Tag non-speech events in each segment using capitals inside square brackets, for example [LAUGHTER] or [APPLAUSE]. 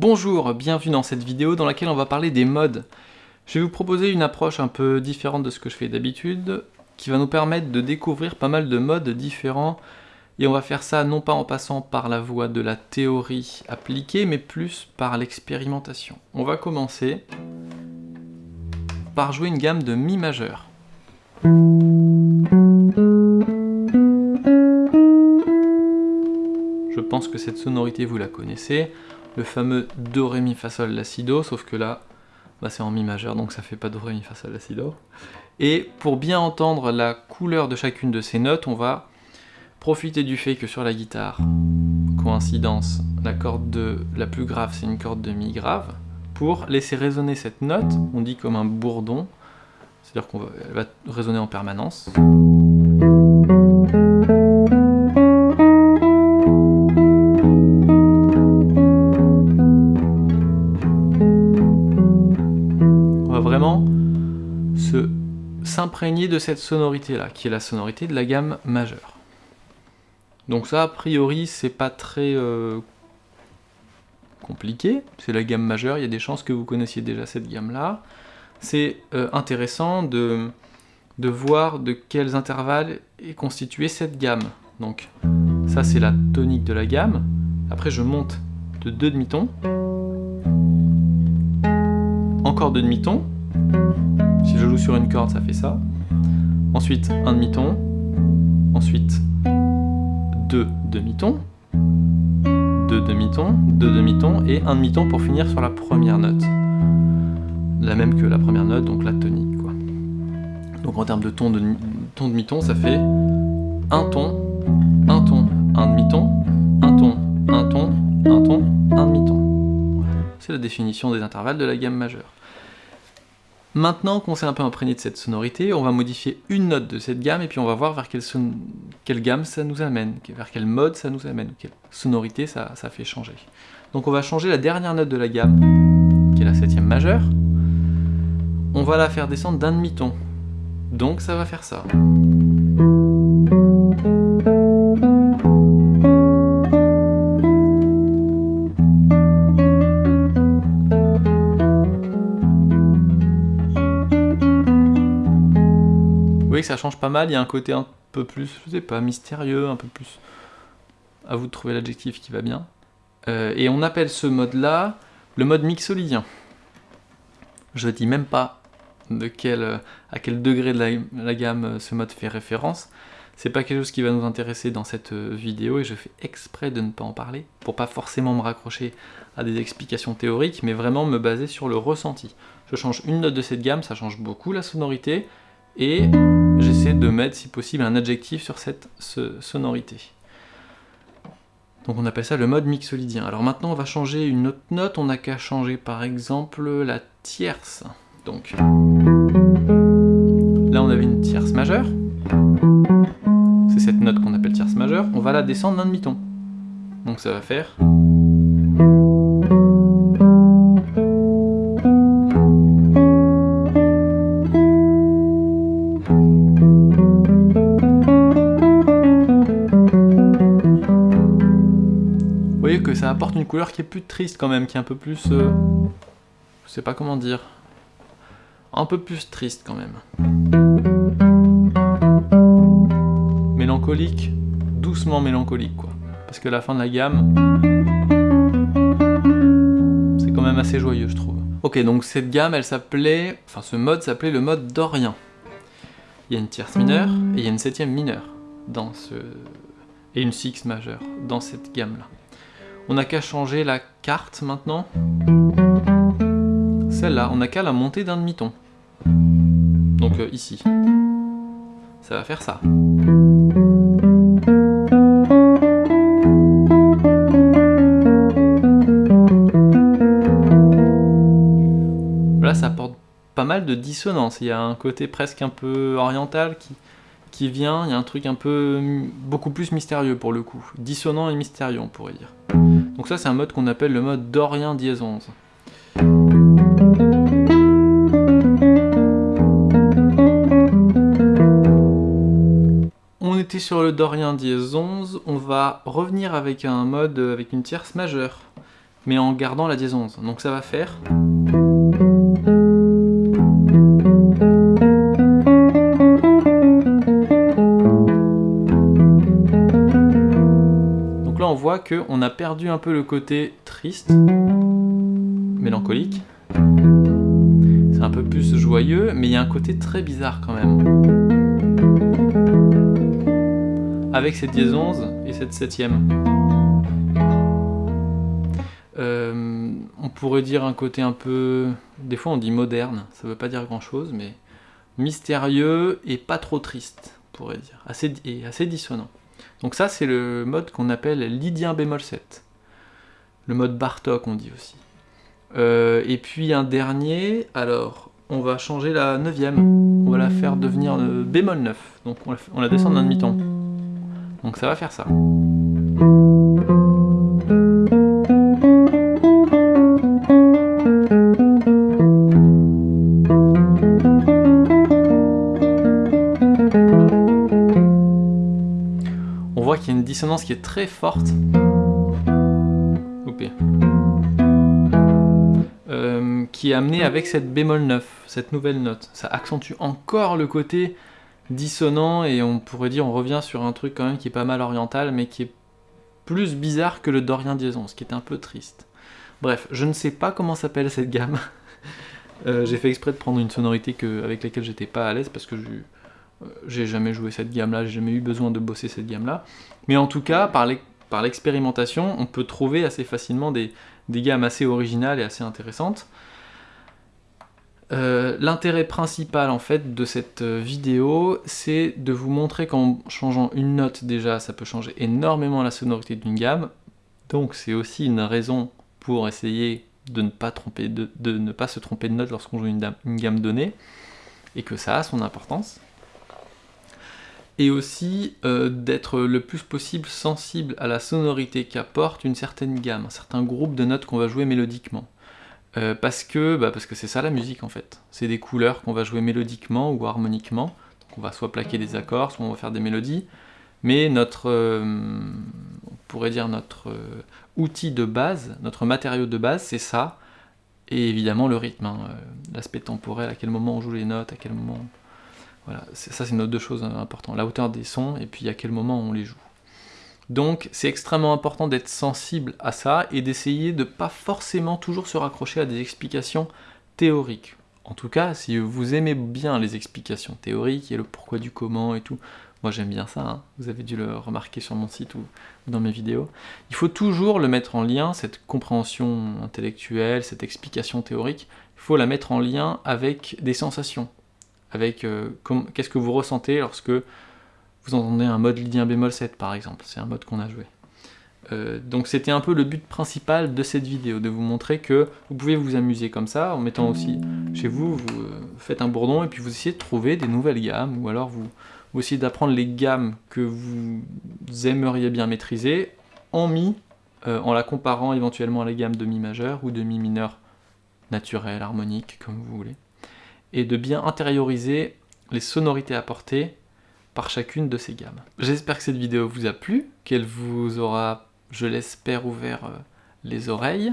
Bonjour, bienvenue dans cette vidéo dans laquelle on va parler des modes. Je vais vous proposer une approche un peu différente de ce que je fais d'habitude, qui va nous permettre de découvrir pas mal de modes différents, et on va faire ça non pas en passant par la voie de la théorie appliquée, mais plus par l'expérimentation. On va commencer par jouer une gamme de Mi majeur. Je pense que cette sonorité vous la connaissez le fameux Do, Ré, Mi, Fa, Sol, La, Do, sauf que là, bah, c'est en Mi majeur, donc ça fait pas Do, Ré, Mi, Fa, Sol, La, Do. Et pour bien entendre la couleur de chacune de ces notes, on va profiter du fait que sur la guitare, coïncidence, la corde de la plus grave, c'est une corde de Mi grave, pour laisser résonner cette note, on dit comme un bourdon, c'est-à-dire qu'elle va résonner en permanence. De cette sonorité-là, qui est la sonorité de la gamme majeure. Donc ça, a priori, c'est pas très euh, compliqué, c'est la gamme majeure, il y a des chances que vous connaissiez déjà cette gamme-là. C'est euh, intéressant de, de voir de quels intervalles est constituée cette gamme. Donc ça, c'est la tonique de la gamme. Après, je monte de deux demi-tons. Encore deux demi-tons. Si je joue sur une corde, ça fait ça. Ensuite, un demi-ton. Ensuite, deux demi-tons. Deux demi-tons, deux demi-tons et un demi-ton pour finir sur la première note. La même que la première note, donc la tonique. Donc en termes de ton de ton demi-ton, ça fait un ton, un ton, un demi-ton, un ton, un ton, un ton, un demi-ton. C'est la définition des intervalles de la gamme majeure. Maintenant qu'on s'est un peu imprégné de cette sonorité, on va modifier une note de cette gamme et puis on va voir vers quelle, gamme ça nous amène, vers quel mode ça nous amène, quelle sonorité ça, fait changer. Donc on va changer la dernière note de la gamme, qui est la septième majeure. On va la faire descendre d'un demi-ton. Donc ça va faire ça. Ça change pas mal, il y a un côté un peu plus, je sais pas, mystérieux, un peu plus... À vous de trouver l'adjectif qui va bien. Euh, et on appelle ce mode-là le mode mixolydien. Je dis même pas à quel degré de la, gamme ce mode fait référence. C'est pas quelque chose qui va nous intéresser dans cette vidéo et je fais exprès de ne pas en parler pour pas forcément me raccrocher à des explications théoriques mais vraiment me baser sur le ressenti. Je change une note de cette gamme, ça change beaucoup la sonorité et j'essaie de mettre, si possible, un adjectif sur cette sonorité. Donc on appelle ça le mode mixolydien. Alors maintenant, on va changer une autre note. On n'a qu'à changer, par exemple, la tierce. Donc là, on avait une tierce majeure. C'est cette note qu'on appelle tierce majeure. On va la descendre d'un demi-ton. Donc ça va faire... apporte une couleur qui est plus triste quand même, qui est un peu plus... Euh, je sais pas comment dire. Un peu plus triste quand même. Mélancolique, doucement mélancolique quoi. Parce que la fin de la gamme, c'est quand même assez joyeux je trouve. Ok, donc cette gamme, elle s'appelait... Enfin, ce mode s'appelait le mode dorien. Il y a une tierce mineure et il y a une septième mineure dans ce... Et une six majeure dans cette gamme-là. On n'a qu'à changer la carte maintenant. Celle-là, on n'a qu'à la monter d'un demi-ton. Donc euh, ici. Ça va faire ça. Là, ça apporte pas mal de dissonance. Il y a un côté presque un peu oriental qui, qui vient. Il y a un truc un peu beaucoup plus mystérieux pour le coup. Dissonant et mystérieux, on pourrait dire. Donc ça c'est un mode qu'on appelle le mode dorien dièse 11. On était sur le dorien dièse 11, on va revenir avec un mode avec une tierce majeure. mais en gardant la dièse 11. Donc ça va faire... Là on voit qu'on a perdu un peu le côté triste, mélancolique. C'est un peu plus joyeux, mais il y a un côté très bizarre quand même avec cette dièse 11 et cette septième. Euh, on pourrait dire un côté un peu... Des fois on dit moderne, ça veut pas dire grand chose, mais mystérieux et pas trop triste, on pourrait dire, assez dissonant. Donc ça c'est le mode qu'on appelle lydien bémol 7. Le mode Bartok on dit aussi. Euh, et puis un dernier, alors on va changer la neuvième, on va la faire devenir euh, bémol 9, donc on la, on la descend d'un demi-ton. Donc ça va faire ça. Voit qu'il a une dissonance qui est très forte. Euh, qui est amenée avec cette bémol 9, cette nouvelle note. Ça accentue encore le côté dissonant et on pourrait dire on revient sur un truc quand même qui est pas mal oriental mais qui est plus bizarre que le Dorian Diason, ce qui est un peu triste. Bref, je ne sais pas comment s'appelle cette gamme. [LAUGHS] Euh, j'ai fait exprès de prendre une sonorité avec laquelle j'étais pas à l'aise parce que j'ai jamais joué cette gamme-là, j'ai jamais eu besoin de bosser cette gamme-là. Mais en tout cas, par l'expérimentation, on peut trouver assez facilement des, des gammes assez originales et assez intéressantes. Euh, l'intérêt principal en fait de cette euh, vidéo, c'est de vous montrer qu'en changeant une note déjà, ça peut changer énormément la sonorité d'une gamme. Donc c'est aussi une raison pour essayer de ne pas, tromper, de, ne pas se tromper de note lorsqu'on joue une, gamme donnée, et que ça a son importance. Et aussi euh, d'être le plus possible sensible à la sonorité qu'apporte une certaine gamme, un certain groupe de notes qu'on va jouer mélodiquement. Euh, parce que bah, parce que c'est ça la musique en fait. C'est des couleurs qu'on va jouer mélodiquement ou harmoniquement. Donc on va soit plaquer des accords, soit on va faire des mélodies. Mais notre, euh, on pourrait dire notre outil de base, notre matériau de base, c'est ça. Et évidemment le rythme, hein, l'aspect temporel, à quel moment on joue les notes, à quel moment... Voilà, ça c'est nos deux choses importantes. La hauteur des sons et puis à quel moment on les joue. Donc c'est extrêmement important d'être sensible à ça et d'essayer de pas forcément toujours se raccrocher à des explications théoriques. En tout cas, si vous aimez bien les explications théoriques et le pourquoi du comment et tout, moi j'aime bien ça, hein. vous avez dû le remarquer sur mon site ou dans mes vidéos, il faut toujours le mettre en lien, cette compréhension intellectuelle, cette explication théorique, il faut la mettre en lien avec des sensations, avec euh, qu'est-ce que vous ressentez lorsque vous entendez un mode lydien bémol 7 par exemple, c'est un mode qu'on a joué. Euh, donc c'était un peu le but principal de cette vidéo, de vous montrer que vous pouvez vous amuser comme ça, en mettant aussi chez vous, vous euh, faites un bourdon et puis vous essayez de trouver des nouvelles gammes, ou alors vous, essayez d'apprendre les gammes que vous aimeriez bien maîtriser en mi, en la comparant éventuellement à la gamme de mi majeur ou de mi mineur naturel, harmonique, comme vous voulez, et de bien intérioriser les sonorités apportées par chacune de ces gammes. J'espère que cette vidéo vous a plu, qu'elle vous aura, je l'espère, ouvert euh, les oreilles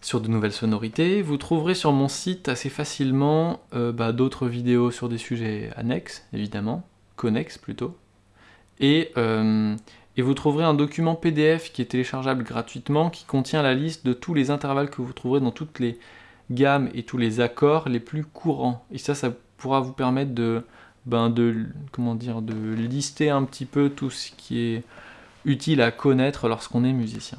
sur de nouvelles sonorités. Vous trouverez sur mon site assez facilement euh, bah, d'autres vidéos sur des sujets annexes, évidemment, connexes plutôt. Et, euh, et, vous trouverez un document PDF qui est téléchargeable gratuitement, qui contient la liste de tous les intervalles que vous trouverez dans toutes les gammes et tous les accords les plus courants. Et ça, ça pourra vous permettre de ben de, comment dire, de lister un petit peu tout ce qui est utile à connaître lorsqu'on est musicien.